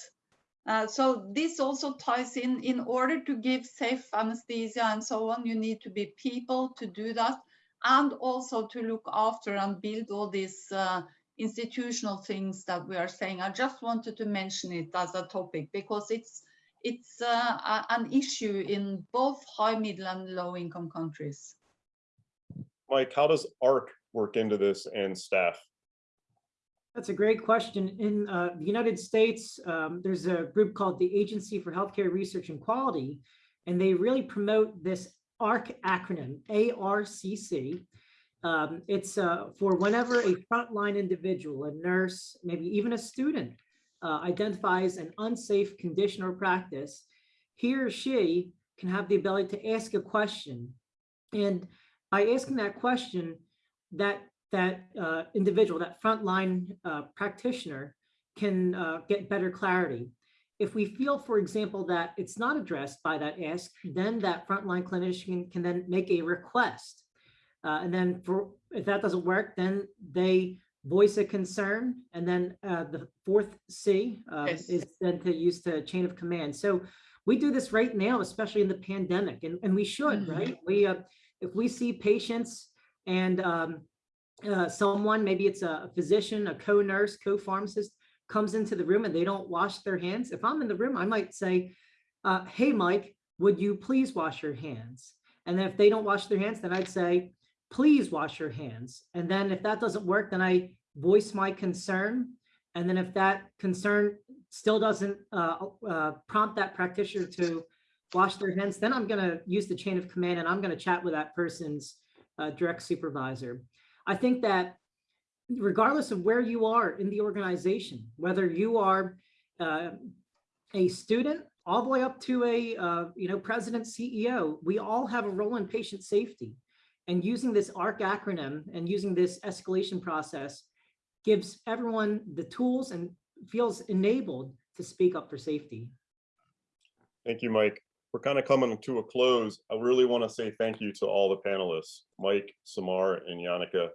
Uh, so this also ties in in order to give safe anesthesia and so on you need to be people to do that and also to look after and build all these uh, institutional things that we are saying. I just wanted to mention it as a topic because it's it's uh, an issue in both high, middle and low income countries. Mike, how does ARCC work into this and staff? That's a great question. In uh, the United States, um, there's a group called the Agency for Healthcare Research and Quality, and they really promote this ARCC acronym, A-R-C-C. Um, it's uh, for whenever a frontline individual, a nurse, maybe even a student, uh, identifies an unsafe condition or practice, he or she can have the ability to ask a question. And by asking that question, that that uh, individual, that frontline uh, practitioner can uh, get better clarity. If we feel, for example, that it's not addressed by that ask, then that frontline clinician can then make a request. Uh, and then for if that doesn't work, then they voice a concern. And then uh, the fourth C uh, Yes. is then to use the chain of command. So we do this right now, especially in the pandemic, and, and we should, Mhm. right? We, uh, if we see patients and um, uh, someone, maybe it's a physician, a co-nurse, co-pharmacist, comes into the room and they don't wash their hands. If I'm in the room, I might say, uh, hey, Mike, would you please wash your hands? And then if they don't wash their hands, then I'd say, please wash your hands. And then if that doesn't work, then I voice my concern. And then if that concern still doesn't uh, uh, prompt that practitioner to wash their hands, then I'm gonna use the chain of command and I'm gonna chat with that person's uh, direct supervisor. I think that regardless of where you are in the organization, whether you are uh, a student all the way up to a uh, you know president CEO, we all have a role in patient safety. And using this ARCC acronym and using this escalation process gives everyone the tools and feels enabled to speak up for safety. Thank you, Mike. We're kind of coming to a close. I really want to say thank you to all the panelists, Mike, Samar, and Jannicke.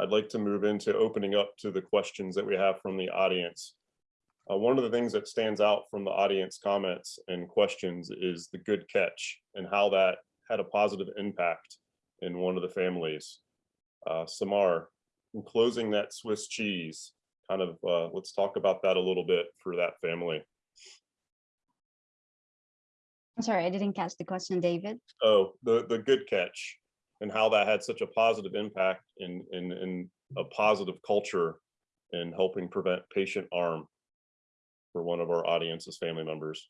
I'd like to move into opening up to the questions that we have from the audience. Uh, one of the things that stands out from the audience comments and questions is the good catch and how that had a positive impact in one of the families. Uh, Samar, in closing that Swiss cheese, kind of, uh, let's talk about that a little bit for that family. I'm sorry, I didn't catch the question, David. Oh, the, the good catch and how that had such a positive impact in, in, in a positive culture in helping prevent patient arm for one of our audience's family members.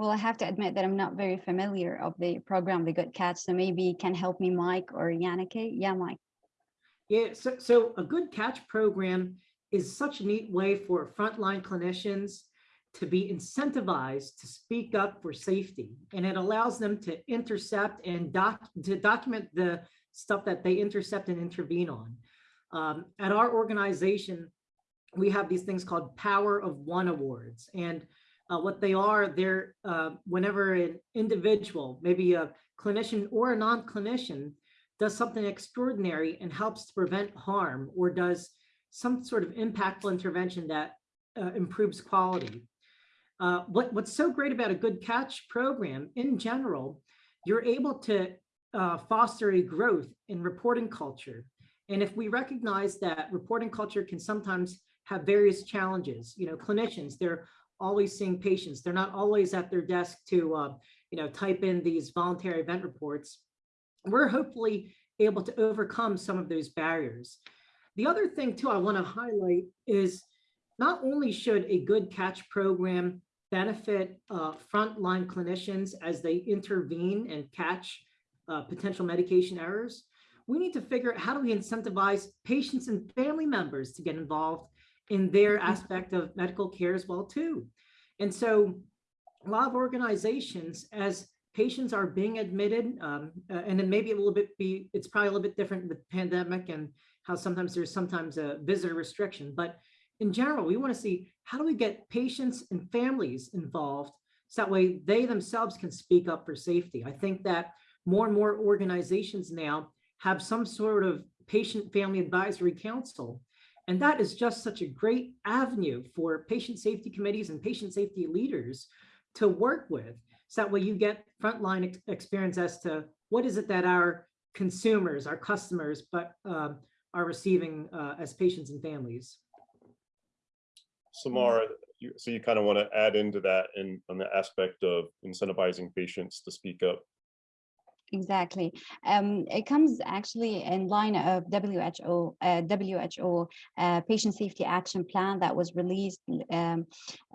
Well, I have to admit that I'm not very familiar of the program, The Good Catch, so maybe can help me Mike or Jannicke. Yeah, Mike. Yeah, so, so a good catch program is such a neat way for frontline clinicians to be incentivized to speak up for safety. And it allows them to intercept and doc, to document the stuff that they intercept and intervene on. Um, at our organization, we have these things called Power of One Awards. And uh, what they are, they're uh, whenever an individual, maybe a clinician or a non-clinician, does something extraordinary and helps to prevent harm or does some sort of impactful intervention that uh, improves quality. Uh, what, what's so great about a good catch program in general, you're able to uh, foster a growth in reporting culture. And if we recognize that reporting culture can sometimes have various challenges, you know, clinicians, they're always seeing patients. They're not always at their desk to, uh, you know, type in these voluntary event reports. We're hopefully able to overcome some of those barriers. The other thing too I want to highlight is not only should a good catch program benefit uh, frontline clinicians as they intervene and catch uh, potential medication errors, we need to figure out how do we incentivize patients and family members to get involved in their aspect of medical care as well too. And so a lot of organizations, as patients are being admitted, um, uh, and then maybe a little bit be, it's probably a little bit different with pandemic and how sometimes there's sometimes a visitor restriction, but in general, we want to see how do we get patients and families involved so that way they themselves can speak up for safety. I think that more and more organizations now have some sort of patient family advisory council. And that is just such a great avenue for patient safety committees and patient safety leaders to work with. So that way you get frontline ex experience as to what is it that our consumers, our customers, but uh, are receiving uh, as patients and families. Samara, you, so you kind of want to add into that in on the aspect of incentivizing patients to speak up. Exactly. Um, it comes actually in line of WHO, uh, WHO uh, Patient Safety Action Plan that was released um,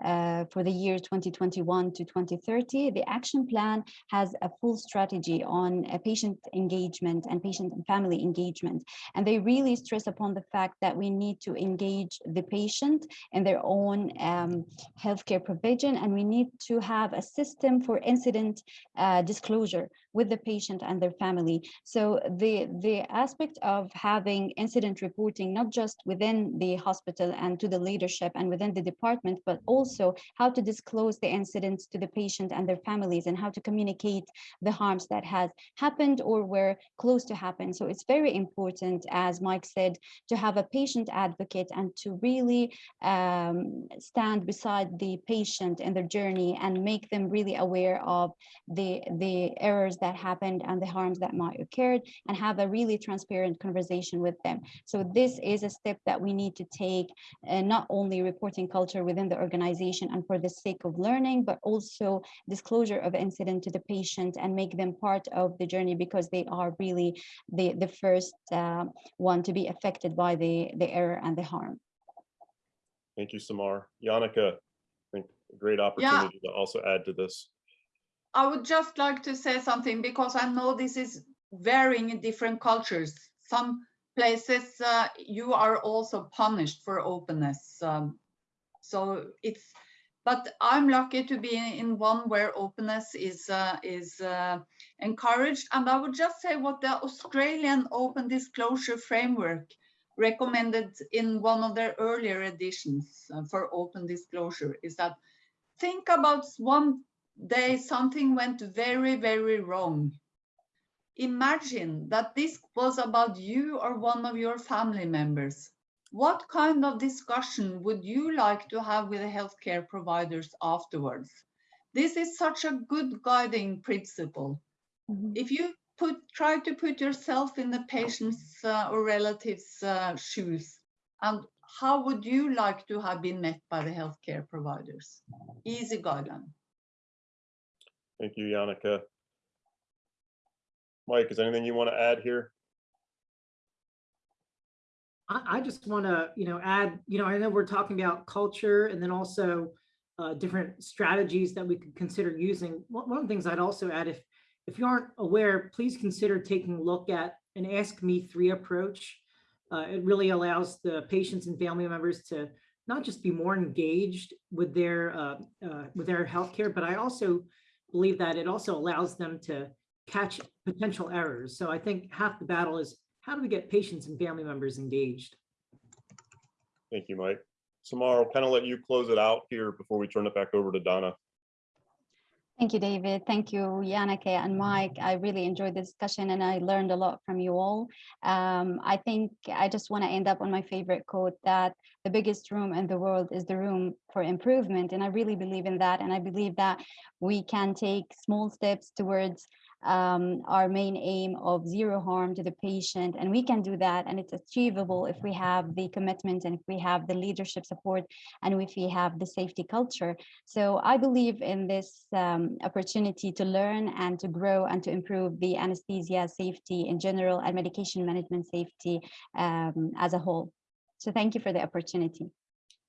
uh, for the year 2021 to 2030. The action plan has a full strategy on uh, patient engagement and patient and family engagement. And they really stress upon the fact that we need to engage the patient in their own um, healthcare provision, and we need to have a system for incident uh, disclosure with the patient and their family. So the, the aspect of having incident reporting, not just within the hospital and to the leadership and within the department, but also how to disclose the incidents to the patient and their families and how to communicate the harms that has happened or were close to happen. So it's very important, as Mike said, to have a patient advocate and to really um, stand beside the patient in their journey and make them really aware of the, the errors that happened and the harms that might occurred and have a really transparent conversation with them. So this is a step that we need to take, uh, not only reporting culture within the organization and for the sake of learning, but also disclosure of incident to the patient and make them part of the journey because they are really the, the first uh, one to be affected by the, the error and the harm. Thank you, Samar. Jannicke, I think a great opportunity to also add to this. I would just like to say something because I know this is varying in different cultures. Some places uh, you are also punished for openness. Um, so it's, but I'm lucky to be in one where openness is uh, is uh, encouraged. And I would just say what the Australian Open Disclosure Framework recommended in one of their earlier editions uh, for open disclosure is that think about one day something went very, very wrong. Imagine that this was about you or one of your family members. What kind of discussion would you like to have with the healthcare providers afterwards? This is such a good guiding principle. Mm -hmm. If you put try to put yourself in the patient's uh, or relatives' uh, shoes, and how would you like to have been met by the healthcare providers? Easy guideline. Thank you, Jannicke. Mike, is anything you want to add here? I, I just want to, you know, add, you know, I know we're talking about culture and then also uh, different strategies that we could consider using. One, one of the things I'd also add, if if you aren't aware, please consider taking a look at an Ask Me 3 approach. Uh, it really allows the patients and family members to not just be more engaged with their uh, uh, with their healthcare, but I also believe that it also allows them to catch potential errors. So I think half the battle is how do we get patients and family members engaged? Thank you, Mike. Samar, I'll kind of let you close it out here before we turn it back over to Donna. Thank you, David. Thank you, Jannicke and Mike. I really enjoyed the discussion and I learned a lot from you all. Um, I think I just want to end up on my favorite quote that the biggest room in the world is the room for improvement. And I really believe in that. And I believe that we can take small steps towards um, our main aim of zero harm to the patient. And we can do that. And it's achievable if we have the commitment and if we have the leadership support and if we have the safety culture. So I believe in this um, opportunity to learn and to grow and to improve the anesthesia safety in general and medication management safety um, as a whole. So thank you for the opportunity.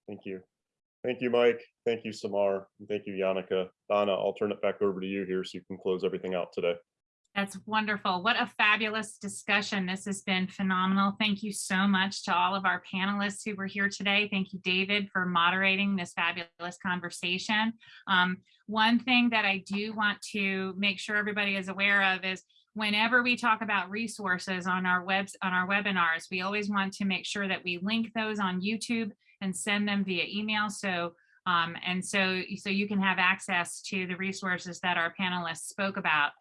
Thank you. Thank you, Mike. Thank you, Samar. And thank you, Jannicke. Donna, I'll turn it back over to you here so you can close everything out today. That's wonderful. What a fabulous discussion. This has been phenomenal. Thank you so much to all of our panelists who were here today. Thank you, David, for moderating this fabulous conversation. Um, one thing that I do want to make sure everybody is aware of is whenever we talk about resources on our webs on our webinars, we always want to make sure that we link those on YouTube and send them via email. So um, and so, so you can have access to the resources that our panelists spoke about.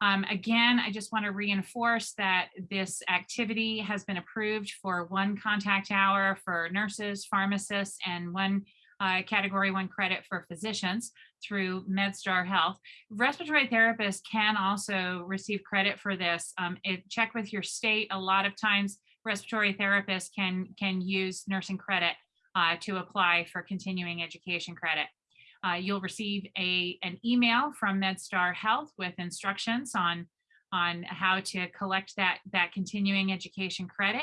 Um, again, I just want to reinforce that this activity has been approved for one contact hour for nurses, pharmacists, and one uh, category one credit for physicians through MedStar Health. Respiratory therapists can also receive credit for this. Um, it, check with your state. A lot of times respiratory therapists can, can use nursing credit uh, to apply for continuing education credit. Uh, you'll receive a, an email from MedStar Health with instructions on on how to collect that, that continuing education credit.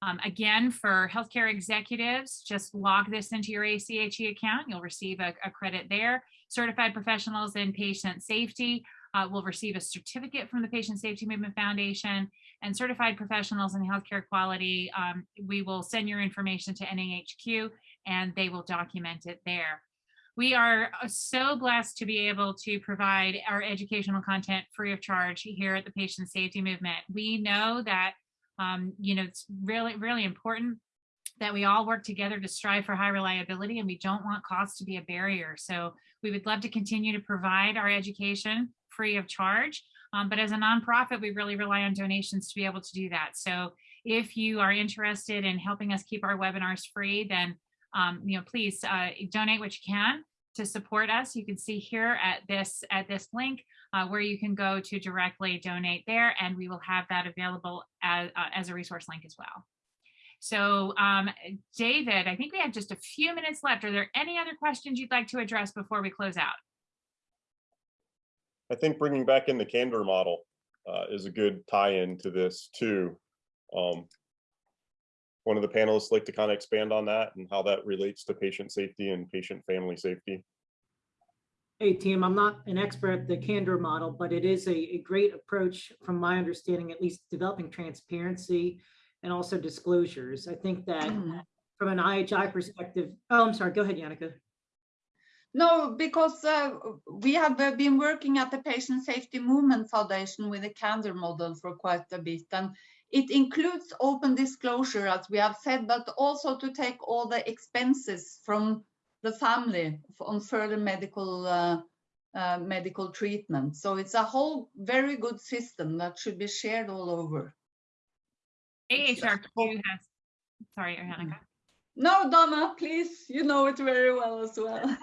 Um, again, for healthcare executives, just log this into your ACHE account. You'll receive a, a credit there. Certified professionals in patient safety uh, will receive a certificate from the Patient Safety Movement Foundation and certified professionals in healthcare quality. Um, we will send your information to NAHQ and they will document it there. We are uh, so blessed to be able to provide our educational content free of charge here at the Patient Safety Movement. We know that, um, you know, it's really, really important that we all work together to strive for high reliability and we don't want costs to be a barrier. So we would love to continue to provide our education free of charge. Um, but as a nonprofit, we really rely on donations to be able to do that. So if you are interested in helping us keep our webinars free, then um, you know, please uh, donate what you can to support us. You can see here at this at this link uh, where you can go to directly donate there, and we will have that available as, uh, as a resource link as well. So um, David, I think we have just a few minutes left. Are there any other questions you'd like to address before we close out? I think bringing back in the candor model uh, is a good tie-in to this too. Um, one of the panelists like to kind of expand on that and how that relates to patient safety and patient family safety. Hey, team, I'm not an expert at the candor model, but it is a, a great approach from my understanding, at least developing transparency and also disclosures. I think that Mm. from an IHI perspective, oh, I'm sorry, go ahead, Jannicke. No, because uh, we have uh, been working at the Patient Safety Movement Foundation with the candor model for quite a bit. And it includes open disclosure, as we have said, but also to take all the expenses from the family on further medical uh, uh, medical treatment. So it's a whole very good system that should be shared all over. AHRQ has, sorry, Annika. No, Donna, please, you know it very well as well.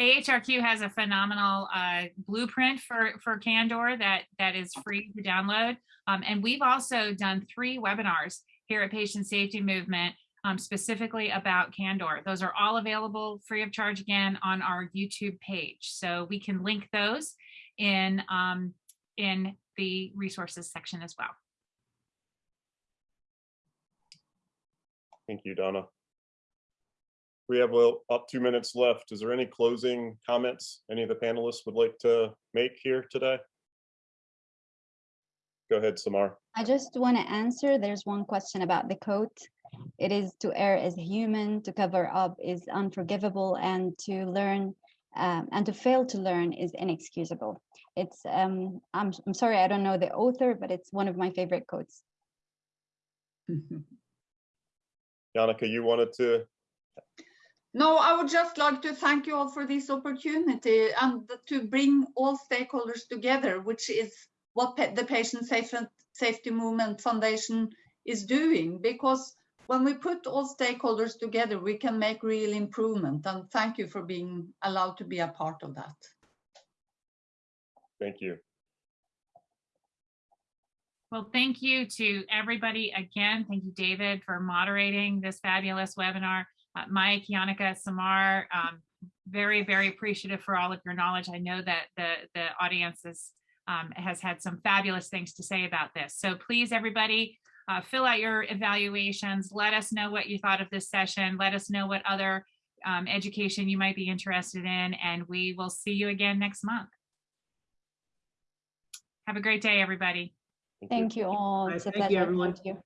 AHRQ has a phenomenal uh, blueprint for for Candor that that is free to download. Um, and we've also done three webinars here at Patient Safety Movement um, specifically about Candor. Those are all available free of charge again on our YouTube page. So we can link those in um, in the resources section as well. Thank you, Donna. We have well up two minutes left. Is there any closing comments any of the panelists would like to make here today? Go ahead, Samar. I just want to answer. There's one question about the quote. It is to err as human, to cover up is unforgivable, and to learn um, and to fail to learn is inexcusable. It's um, I'm I'm sorry I don't know the author, but it's one of my favorite quotes. Jannicke, you wanted to, No, I would just like to thank you all for this opportunity and to bring all stakeholders together, which is what the Patient Safety Movement Foundation is doing. Because when we put all stakeholders together, we can make real improvement. And thank you for being allowed to be a part of that. thank you. Well, thank you to everybody again. Thank you, David, for moderating this fabulous webinar. Uh, Mike, Jannicke, Samar, um, very, very appreciative for all of your knowledge. I know that the, the audience is, um, has had some fabulous things to say about this. So please, everybody, uh, fill out your evaluations. Let us know what you thought of this session. Let us know what other um, education you might be interested in, and we will see you again next month. Have a great day, everybody. Thank you all. All right, It's a thank you, everyone. Thank you.